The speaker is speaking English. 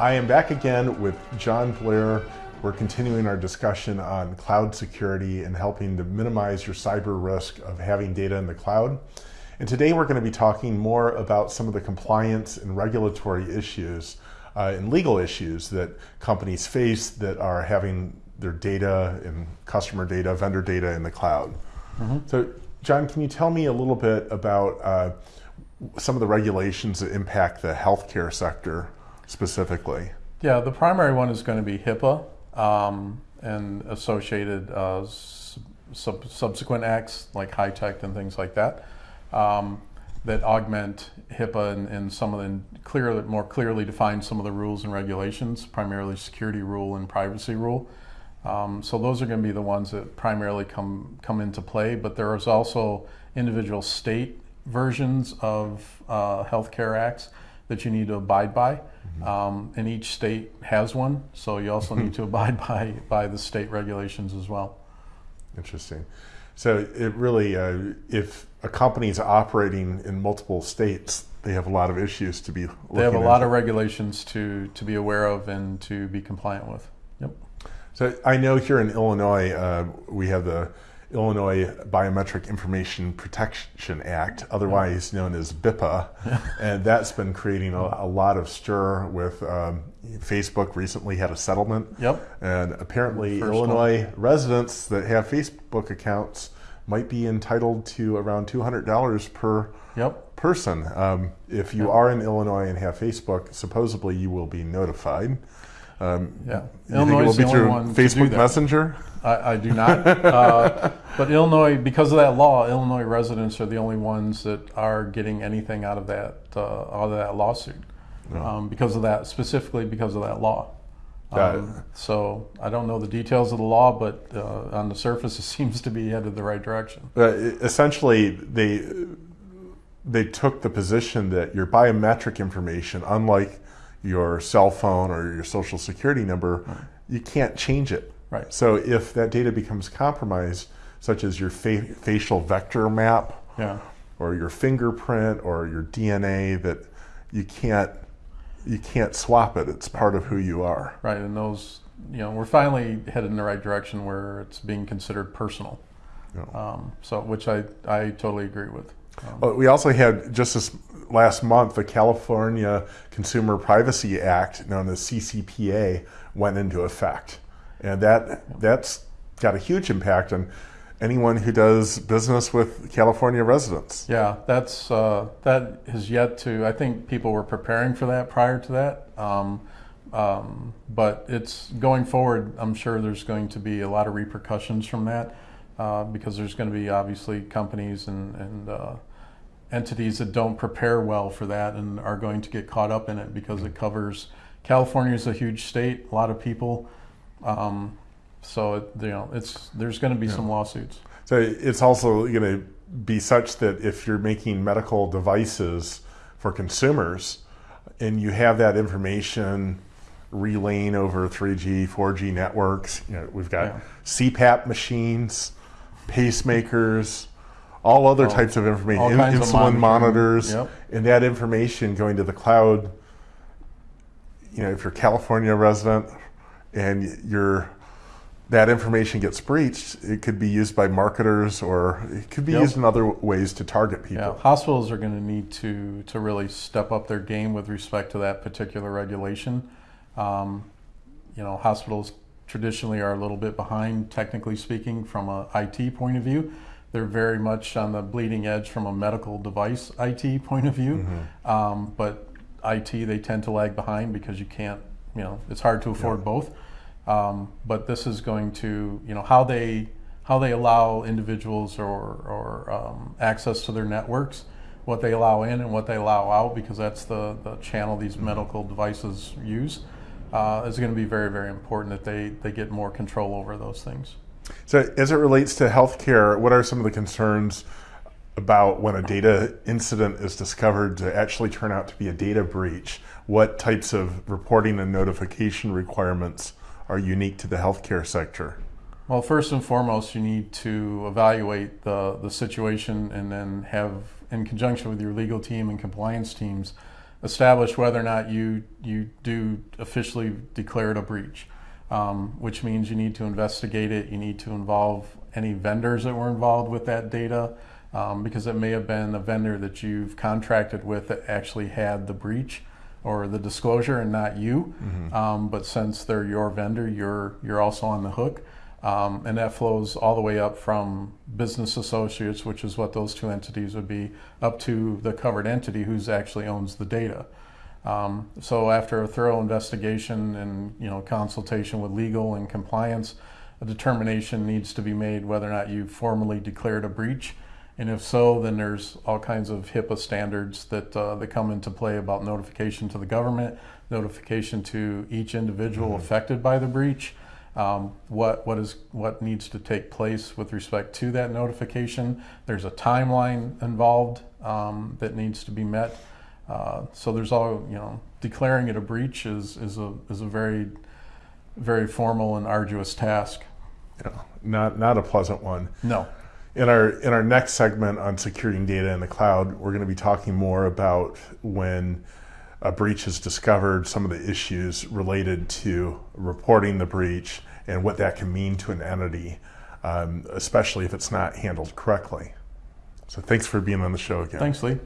I am back again with John Blair. We're continuing our discussion on cloud security and helping to minimize your cyber risk of having data in the cloud. And today we're going to be talking more about some of the compliance and regulatory issues uh, and legal issues that companies face that are having their data and customer data, vendor data in the cloud. Mm -hmm. So, John, can you tell me a little bit about uh, some of the regulations that impact the healthcare sector specifically? Yeah, the primary one is going to be HIPAA um, and associated uh, sub subsequent acts like HITECH and things like that um, that augment HIPAA and, and, some of the clear, more clearly define some of the rules and regulations, primarily security rule and privacy rule. Um, so those are going to be the ones that primarily come come into play. But there is also individual state versions of uh, healthcare acts that you need to abide by. Um, and each state has one, so you also need to abide by by the state regulations as well. Interesting. So it really, uh, if a company is operating in multiple states, they have a lot of issues to be. They have a lot of regulations to to be aware of and to be compliant with. Yep. So I know here in Illinois, uh, we have the Illinois Biometric Information Protection Act, otherwise known as BIPA, and that's been creating a, a lot of stir with um, Facebook recently had a settlement. Yep. And apparently First Illinois one. residents that have Facebook accounts might be entitled to around $200 per yep. person. Um, if you yep. are in Illinois and have Facebook, supposedly you will be notified. Um, yeah, Illinois will be through Facebook Messenger. I, I, do not. uh, but Illinois, because of that law, Illinois residents are the only ones that are getting anything out of that uh, out of that lawsuit. No. Um, because of that, specifically because of that law. Um, so I don't know the details of the law, but uh, on the surface, it seems to be headed the right direction. Uh, essentially, they they took the position that your biometric information, unlike your cell phone or your social security number, right. you can't change it. Right. So if that data becomes compromised, such as your fa facial vector map, yeah. or your fingerprint, or your DNA, that you can't you can't swap it. It's part of who you are. Right, and those you know we're finally headed in the right direction where it's being considered personal. Yeah. Um, so which I I totally agree with. Well, we also had just this last month the California Consumer Privacy Act, known as CCPA, went into effect, and that that's got a huge impact on anyone who does business with California residents. Yeah, that's uh, that has yet to. I think people were preparing for that prior to that, um, um, but it's going forward. I'm sure there's going to be a lot of repercussions from that uh, because there's going to be obviously companies and, and uh, entities that don't prepare well for that and are going to get caught up in it because it covers. California is a huge state, a lot of people. Um, so it, you know, it's there's going to be yeah. some lawsuits. So it's also going to be such that if you're making medical devices for consumers, and you have that information relaying over 3G, 4G networks, you know, we've got yeah. CPAP machines, pacemakers, all other oh, types of information, insulin of monitors, yep. and that information going to the cloud. You know, if you're a California resident and you're that information gets breached, it could be used by marketers or it could be yep. used in other ways to target people. Yeah, hospitals are going to need to to really step up their game with respect to that particular regulation. Um, you know, hospitals traditionally are a little bit behind, technically speaking, from a IT point of view. They're very much on the bleeding edge from a medical device IT point of view, mm-hmm. um, but IT they tend to lag behind because you can't. You know, it's hard to afford yeah. both. Um, but this is going to, you know, how they how they allow individuals or, or um, access to their networks, what they allow in and what they allow out, because that's the, the channel these medical devices use, uh, is going to be very, very important that they, they get more control over those things. So, as it relates to healthcare, what are some of the concerns about when a data incident is discovered to actually turn out to be a data breach? What types of reporting and notification requirements are unique to the healthcare sector? Well, first and foremost, you need to evaluate the, the situation and then have, in conjunction with your legal team and compliance teams, establish whether or not you you do officially declare it a breach, um, which means you need to investigate it. You need to involve any vendors that were involved with that data, um, because it may have been a vendor that you've contracted with that actually had the breach or the disclosure and not you. Um, but since they're your vendor, you're you're also on the hook. Um, and that flows all the way up from business associates, which is what those two entities would be, up to the covered entity who's actually owns the data. Um, so after a thorough investigation and you know consultation with legal and compliance, a determination needs to be made whether or not you formally declared a breach, and if so, then there's all kinds of HIPAA standards that uh, that come into play about notification to the government, notification to each individual affected by the breach, um, what what is what needs to take place with respect to that notification. There's a timeline involved um, that needs to be met. Uh, so there's all you know. Declaring it a breach is is a is a very very formal and arduous task. Know, not not a pleasant one. No. In our in our next segment on securing data in the cloud, we're going to be talking more about when a breach is discovered, some of the issues related to reporting the breach, and what that can mean to an entity, um, especially if it's not handled correctly. So, thanks for being on the show again. Thanks, Lee.